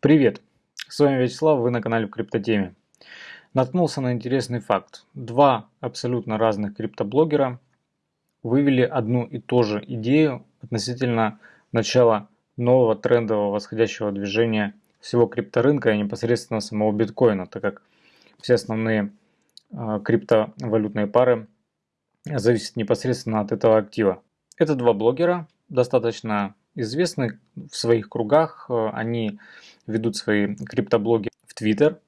Привет! С вами Вячеслав, вы на канале Криптотеме. Наткнулся на интересный факт. Два абсолютно разных криптоблогера вывели одну и ту же идею относительно начала нового трендового восходящего движения всего крипторынка и непосредственно самого биткоина, так как все основные э, криптовалютные пары зависят непосредственно от этого актива. Это два блогера, достаточно известны в своих кругах, э, они ведут свои криптоблоги в Твиттер.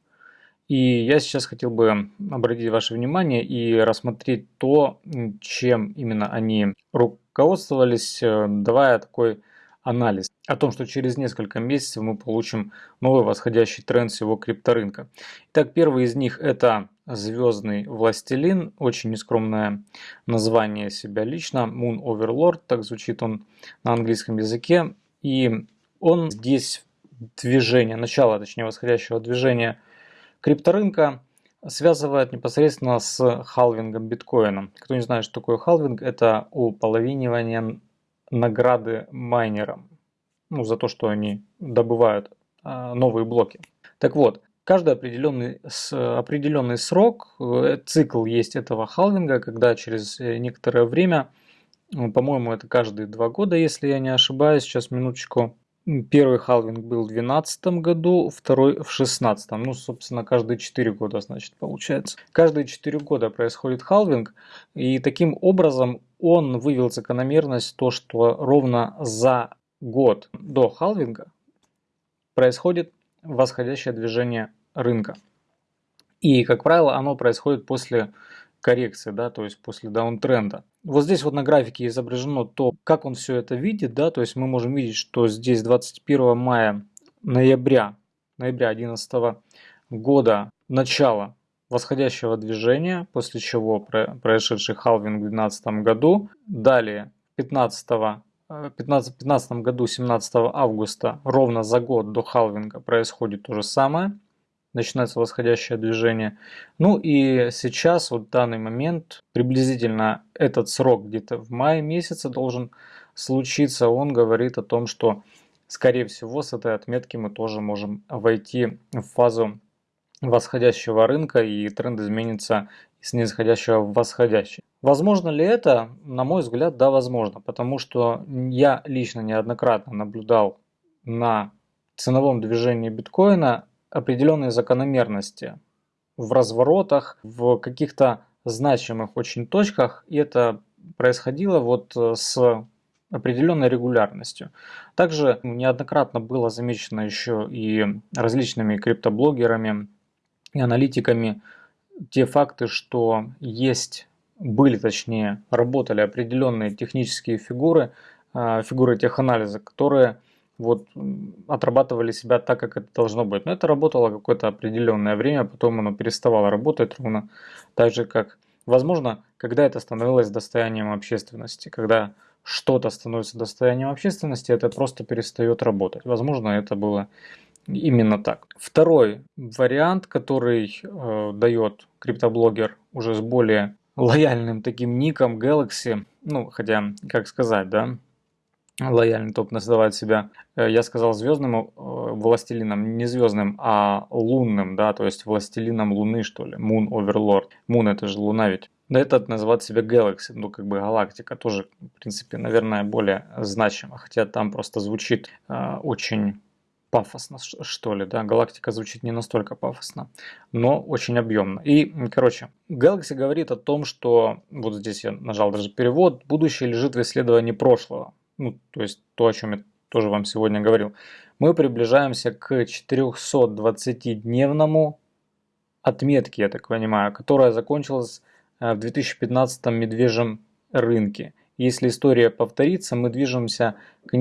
И я сейчас хотел бы обратить ваше внимание и рассмотреть то, чем именно они руководствовались, э, давая такой анализ о том, что через несколько месяцев мы получим новый восходящий тренд всего крипторынка. Итак, первый из них это Звездный Властелин, очень нескромное название себя лично, Moon Overlord, так звучит он на английском языке. И он здесь движение, начало, точнее восходящего движения крипторынка связывает непосредственно с халвингом биткоина. Кто не знает, что такое халвинг, это уполовинивание награды майнерам. Ну, за то, что они добывают а, новые блоки. Так вот, каждый определенный, определенный срок, э, цикл есть этого халвинга, когда через э, некоторое время, по-моему, это каждые два года, если я не ошибаюсь, сейчас минуточку, Первый халвинг был в 2012 году, второй в 2016. Ну, собственно, каждые 4 года, значит, получается. Каждые 4 года происходит халвинг, и таким образом он вывел закономерность то, что ровно за год до халвинга происходит восходящее движение рынка. И, как правило, оно происходит после коррекции, да, то есть после даунтренда. Вот здесь вот на графике изображено то, как он все это видит, да, то есть мы можем видеть, что здесь 21 мая, ноября, ноября 2011 года начало восходящего движения, после чего произошедший халвинг в 2012 году. Далее 15 15, 15 году 17 августа, ровно за год до халвинга, происходит то же самое начинается восходящее движение. Ну и сейчас, вот в данный момент, приблизительно этот срок где-то в мае месяце должен случиться. Он говорит о том, что скорее всего с этой отметки мы тоже можем войти в фазу восходящего рынка и тренд изменится с нисходящего в восходящий. Возможно ли это? На мой взгляд, да, возможно, потому что я лично неоднократно наблюдал на ценовом движении биткоина определенные закономерности в разворотах, в каких-то значимых очень точках, и это происходило вот э, с определенной регулярностью. Также неоднократно было замечено еще и различными криптоблогерами и аналитиками те факты, что есть, были точнее, работали определенные технические фигуры, э, фигуры теханализа, которые вот отрабатывали себя так, как это должно быть. Но это работало какое-то определенное время, потом оно переставало работать ровно так же, как, возможно, когда это становилось достоянием общественности, когда что-то становится достоянием общественности, это просто перестает работать. Возможно, это было именно так. Второй вариант, который э, дает криптоблогер уже с более лояльным таким ником Galaxy, ну, хотя, как сказать, да, лояльный топ называет себя, э, я сказал звездным э, властелином, не звездным, а лунным, да, то есть властелином луны, что ли, Moon Overlord. Moon это же луна ведь. Да этот называет себя Galaxy, ну как бы галактика, тоже, в принципе, наверное, более значимо, хотя там просто звучит э, очень пафосно, что ли, да, галактика звучит не настолько пафосно, но очень объемно. И, короче, Galaxy говорит о том, что, вот здесь я нажал даже перевод, будущее лежит в исследовании прошлого ну, то есть то, о чем я тоже вам сегодня говорил, мы приближаемся к 420-дневному отметке, я так понимаю, которая закончилась э, в 2015 медвежьем рынке. Если история повторится, мы движемся к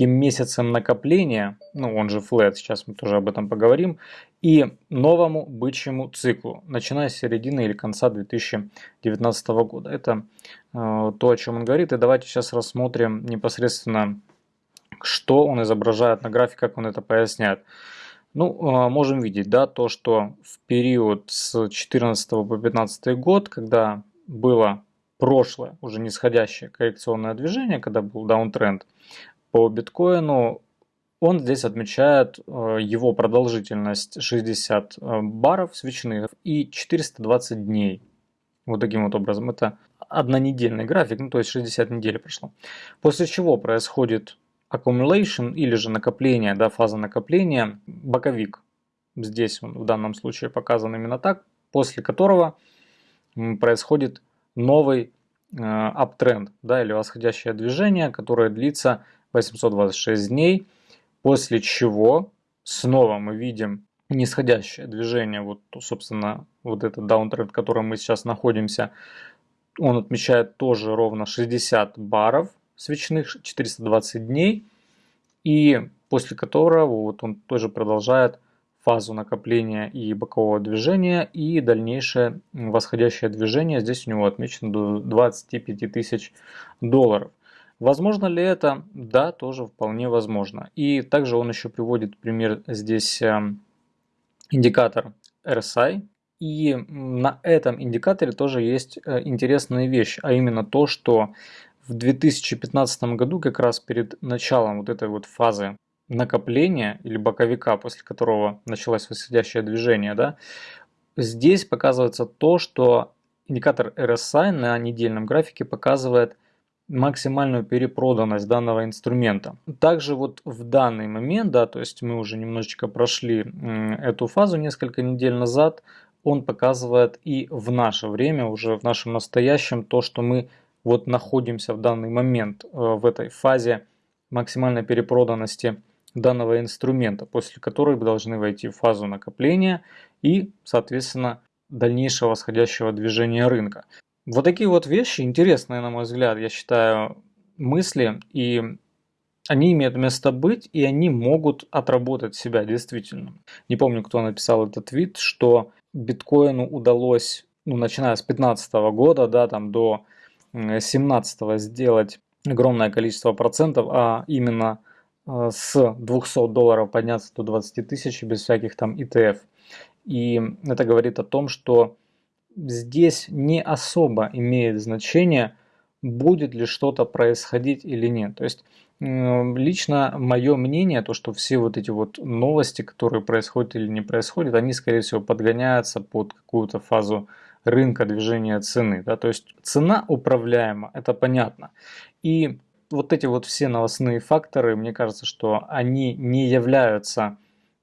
нескольким месяцам накопления, ну он же флет, сейчас мы тоже об этом поговорим, и новому бычьему циклу, начиная с середины или конца 2019 года. Это э, то, о чем он говорит. И давайте сейчас рассмотрим непосредственно, что он изображает на графике, как он это поясняет. Ну, э, можем видеть, да, то, что в период с 2014 по 2015 год, когда было прошлое, уже нисходящее коррекционное движение, когда был даунтренд по биткоину, он здесь отмечает э, его продолжительность 60 э, баров свечных и 420 дней. Вот таким вот образом. Это однонедельный график, ну то есть 60 недель прошло. После чего происходит accumulation или же накопление, да, фаза накопления, боковик. Здесь он в данном случае показан именно так, после которого происходит новый э, да, или восходящее движение, которое длится 826 дней, после чего снова мы видим нисходящее движение, вот, собственно, вот этот даунтренд, в котором мы сейчас находимся, он отмечает тоже ровно 60 баров свечных, 420 дней, и после которого вот он тоже продолжает фазу накопления и бокового движения и дальнейшее восходящее движение. Здесь у него отмечено до 25 тысяч долларов. Возможно ли это? Да, тоже вполне возможно. И также он еще приводит пример здесь эм, индикатор RSI. И на этом индикаторе тоже есть э, интересная вещь, а именно то, что в 2015 году, как раз перед началом вот этой вот фазы накопления или боковика, после которого началось восходящее движение, да, здесь показывается то, что индикатор RSI на недельном графике показывает максимальную перепроданность данного инструмента. Также вот в данный момент, да, то есть мы уже немножечко прошли эту фазу несколько недель назад, он показывает и в наше время, уже в нашем настоящем, то, что мы вот находимся в данный момент э, в этой фазе максимальной перепроданности данного инструмента, после которой вы должны войти в фазу накопления и, соответственно, дальнейшего восходящего движения рынка. Вот такие вот вещи интересные, на мой взгляд, я считаю, мысли, и они имеют место быть, и они могут отработать себя действительно. Не помню, кто написал этот твит, что биткоину удалось, ну, начиная с 2015 года, да, там до 17 сделать огромное количество процентов, а именно Э, с 200 долларов подняться до 20 тысяч без всяких там ETF. И это говорит о том, что здесь не особо имеет значение, будет ли что-то происходить или нет. То есть лично мое мнение, то что все вот эти вот новости, которые происходят или не происходят, они скорее всего подгоняются под какую-то фазу рынка движения цены. Да? То есть цена управляема, это понятно. И вот эти вот все новостные факторы, мне кажется, что они не являются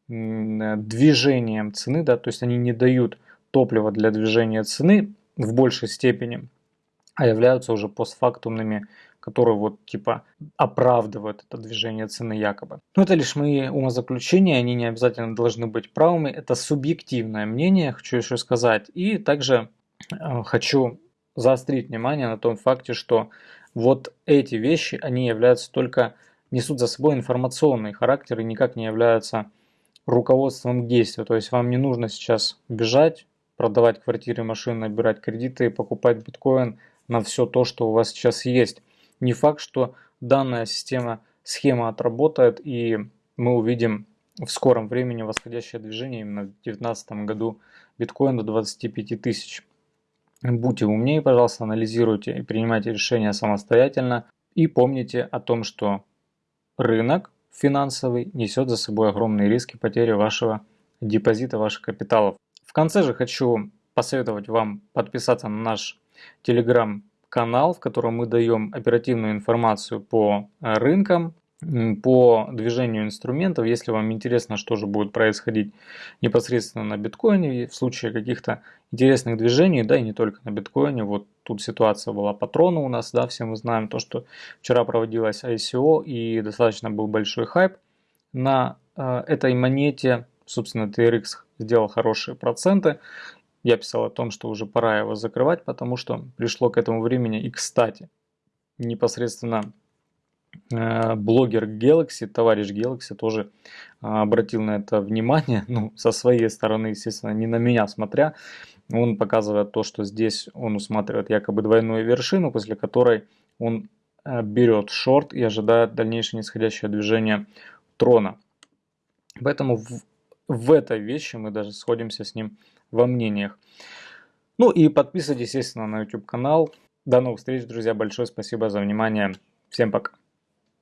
движением цены, да, то есть они не дают топлива для движения цены в большей степени, а являются уже постфактумными, которые вот типа оправдывают это движение цены якобы. Но это лишь мои умозаключения, они не обязательно должны быть правыми, это субъективное мнение, хочу еще сказать. И также э, хочу заострить внимание на том факте, что вот эти вещи, они являются только, несут за собой информационный характер и никак не являются руководством к действию. То есть вам не нужно сейчас бежать, продавать квартиры, машины, набирать кредиты, покупать биткоин на все то, что у вас сейчас есть. Не факт, что данная система, схема отработает и мы увидим в скором времени восходящее движение именно в 2019 году биткоин до 25 тысяч. Будьте умнее, пожалуйста, анализируйте и принимайте решения самостоятельно. И помните о том, что рынок финансовый несет за собой огромные риски потери вашего депозита, ваших капиталов. Конце же хочу посоветовать вам подписаться на наш телеграм-канал, в котором мы даем оперативную информацию по э, рынкам, по движению инструментов, если вам интересно, что же будет происходить непосредственно на биткоине в случае каких-то интересных движений, да и не только на биткоине, вот тут ситуация была патрона у нас, да, все мы знаем то, что вчера проводилась ICO и достаточно был большой хайп на э, этой монете, собственно TRX сделал хорошие проценты, я писал о том, что уже пора его закрывать, потому что пришло к этому времени. И кстати, непосредственно Э, блогер Galaxy, товарищ Galaxy тоже а, обратил на это внимание, ну, со своей стороны, естественно, не на меня смотря, он показывает то, что здесь он усматривает якобы двойную вершину, после которой он э, берет шорт и ожидает дальнейшее нисходящее движение трона. Поэтому в, в этой вещи мы даже сходимся с ним во мнениях. Ну и подписывайтесь, естественно, на YouTube канал. До новых встреч, друзья. Большое спасибо за внимание. Всем пока.